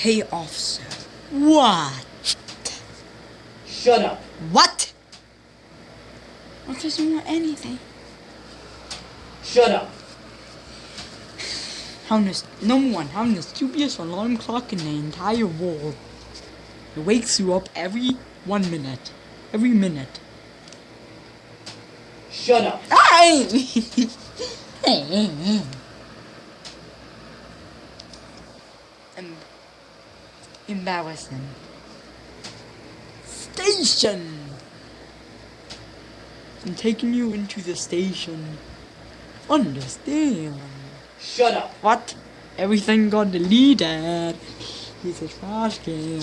Hey, officer. What? Shut up. What? What doesn't want anything? Shut up. Having the, number one, having the stupidest alarm clock in the entire world. It wakes you up every one minute. Every minute. Shut up. Em- Embarrassing. Station! I'm taking you into the station. Understand? Shut up. What? Everything got deleted. He's a trash can.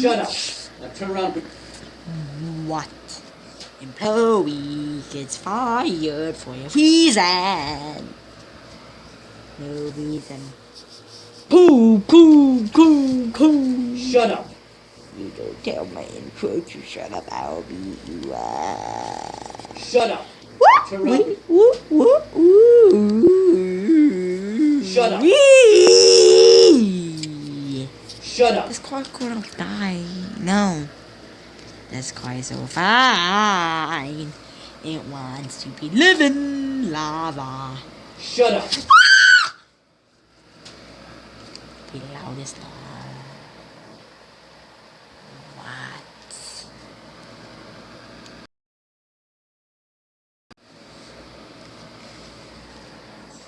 Shut up. Now turn around. What? Employee gets fired for a reason. No reason. Pooh, pooh, pooh, pooh. Shut up. You don't tell my intro to shut up, I'll beat you up. Shut up. What? Around. Woo, woo, woo. Shut up. Wee. Shut up. This car's gonna die. No. This car is so fine. It wants to be living lava. Shut up. Be loudest lava. What?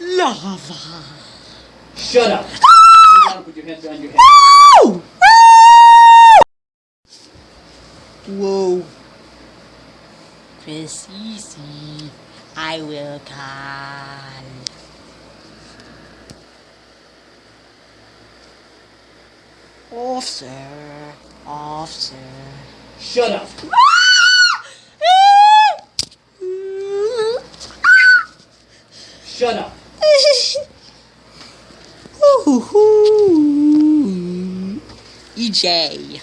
Lava. Shut up. And put your hands behind your head. Woo! Whoa. Chris Easy, I will call. Officer, officer. Shut up. Shut up. EJ.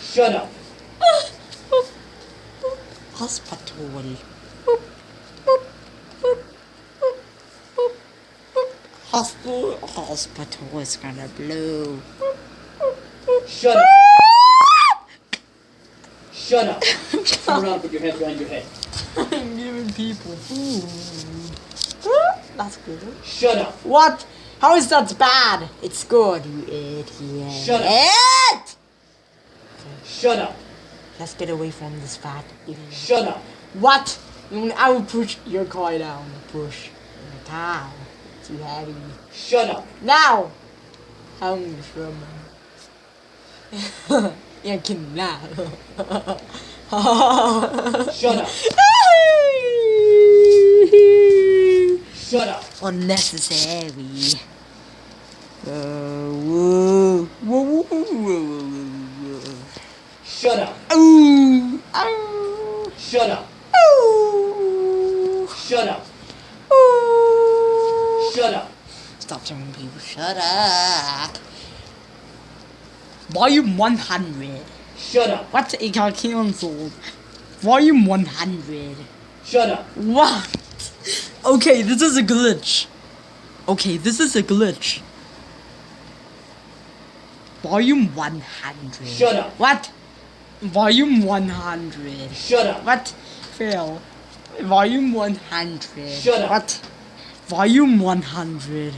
Shut up. Hospital. Hospital. Hospital is gonna blow. Shut up. Shut up. Turn around put your hands behind your head. I'm giving people food. That's good. Shut up. What? How is that bad? It's good, you idiot. Shut up. Shut up. Let's get away from this fat idiot. Shut up. What? I will push your car down. Push. In the town. Too heavy. Shut up. Now! I'm from. Jag can now. Shut up. Shut up. Unnecessary. Uh, whoa. Whoa, whoa, whoa, whoa, whoa, whoa. Shut up. Ooh. Ow. Shut up. Ooh. Shut up. Ooh. Shut up. Stop telling people shut up. Volume 100. Shut up. What? It got cancelled. Volume 100. Shut up. What? Okay, this is a glitch. Okay, this is a glitch. Volume 100. Shut up. What? Volume 100. Shut up. What? Fail. Volume 100. Shut up. What? Volume 100.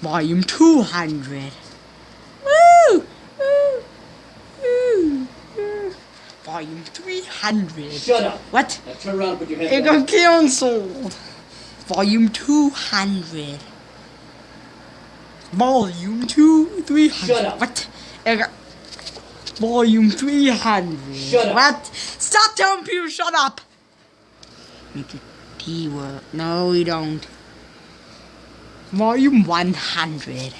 Volume 200. Woo! Woo! Woo! Woo! Volume 300. Shut up. What? Now turn around and put your hands It got cancelled. Volume 200. Volume 2, 300. Shut up. What? It got... Volume 300. Shut up. What? Stop telling people shut up. Make it T word. No, we don't. Volume 100.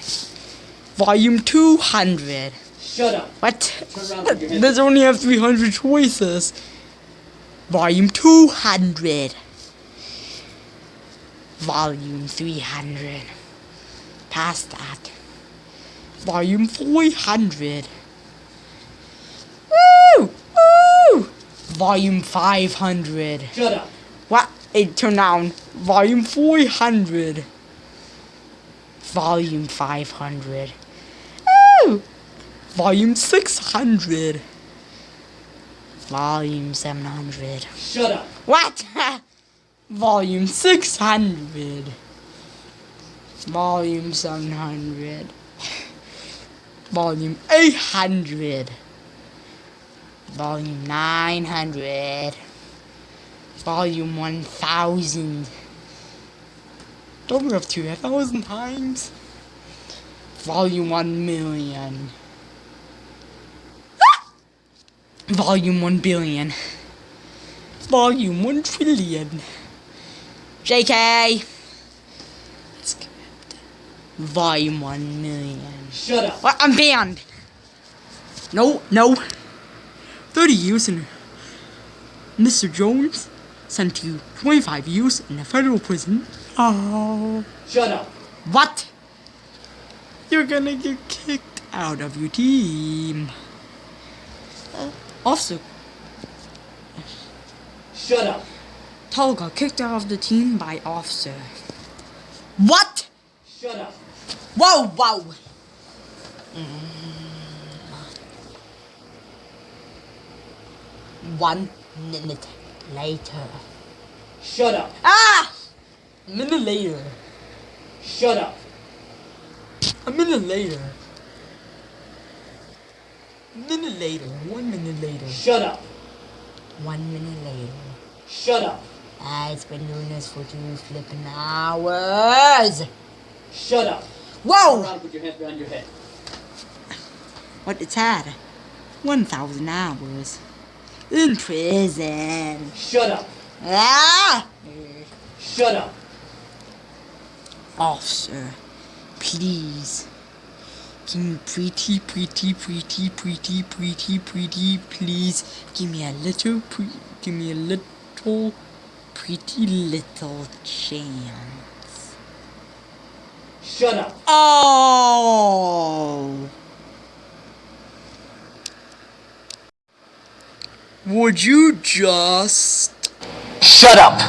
Volume 200. Shut up. What? Turn around and put your hands There's only have 300 choices. Volume 200. Volume 300. Past that. Volume 400. Woo! Woo! Volume 500. Shut up. What? It turned down. Volume 400. Volume 500. Volume 600. Volume 700. Shut up. What? Volume 600. Volume 700. Volume 800. Volume 900. Volume 1000. Don't we have to a thousand times? Volume 1 million. Volume 1 billion. Volume 1 trillion. JK. Volume 1 million. Shut up. I'm banned. No, no. 30 years in. Mr. Jones sent to 25 years in a federal prison. Oh. Shut up. What? You're gonna get kicked out of your team. Uh, officer, Shut up. Tull got kicked out of the team by officer. What? Shut up. Whoa, whoa. One minute later. Shut up. Ah! A minute later. Shut up. A minute later. Minute later. One minute later. Shut up. One minute later. Shut up. I've been doing this for two flipping hours. Shut up. Whoa! around put your hands behind your head. What it's had? 1,000 hours. In prison. Shut up. Ah! Shut up. Officer, please. Can you pretty, pretty, pretty, pretty, pretty, pretty, please give me a little, pre- give me a little, pretty little chance. Shut up. Oh! Would you just Shut up.